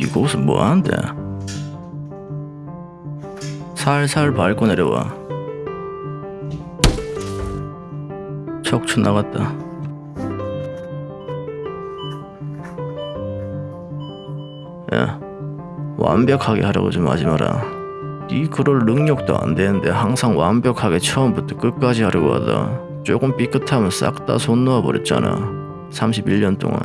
니 거기서 뭐하는데? 살살 밟고 내려와. 척추 나갔다. 야 완벽하게 하려고 좀 하지 마라. 니 그럴 능력도 안 되는데 항상 완벽하게 처음부터 끝까지 하려고 하다. 조금 삐끗하면 싹 다 손 놓아버렸잖아. 31년 동안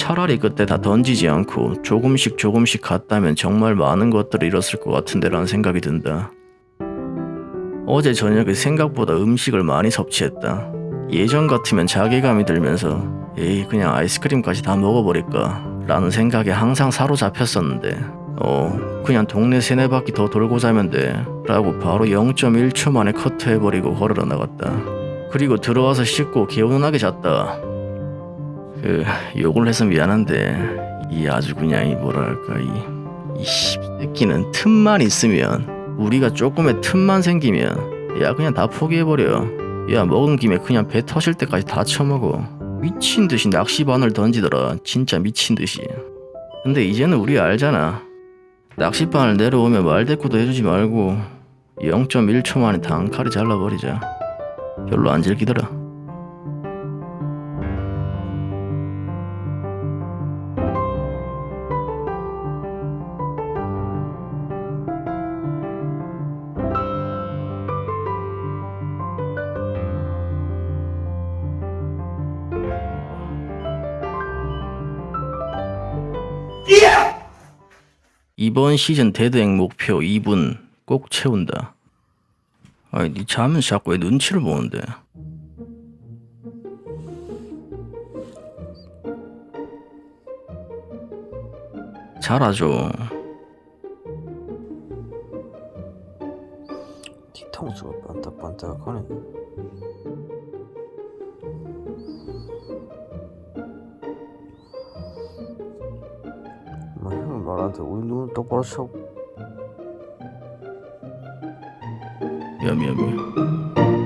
차라리 그때 다 던지지 않고 조금씩 조금씩 갔다면 정말 많은 것들을 잃었을 것 같은데 라는 생각이 든다. 어제 저녁에 생각보다 음식을 많이 섭취했다. 예전 같으면 자괴감이 들면서 에이 그냥 아이스크림까지 다 먹어버릴까 라는 생각에 항상 사로잡혔었는데 어 그냥 동네 세네 바퀴 더 돌고 자면 돼 라고 바로 0.1초 만에 커트해버리고 걸으러 나갔다. 그리고 들어와서 씻고 개운하게 잤다. 그 욕을 해서 미안한데 이 아주 그냥 이 뭐랄까 이 이 새끼는 틈만 있으면 우리가 조금의 틈만 생기면 야 그냥 다 포기해버려. 야 먹은 김에 그냥 배 터질 때까지 다 처먹어. 미친 듯이 낚시바늘 던지더라. 진짜 미친 듯이. 근데 이제는 우리 알잖아. 낚시바늘 내려오면 말대꾸도 해주지 말고 0.1초 만에 단칼에 잘라버리자. 별로 안 즐기더라 이번 시즌 데드행 목표 2분 꼭 채운다. 아니 니 자면 자꾸 왜 눈치를 보는데? 잘하죠. 뒤통수가 반짝반짝하네. 말한테 우리 눈 똑바로 쳐. 미안 미안 미안.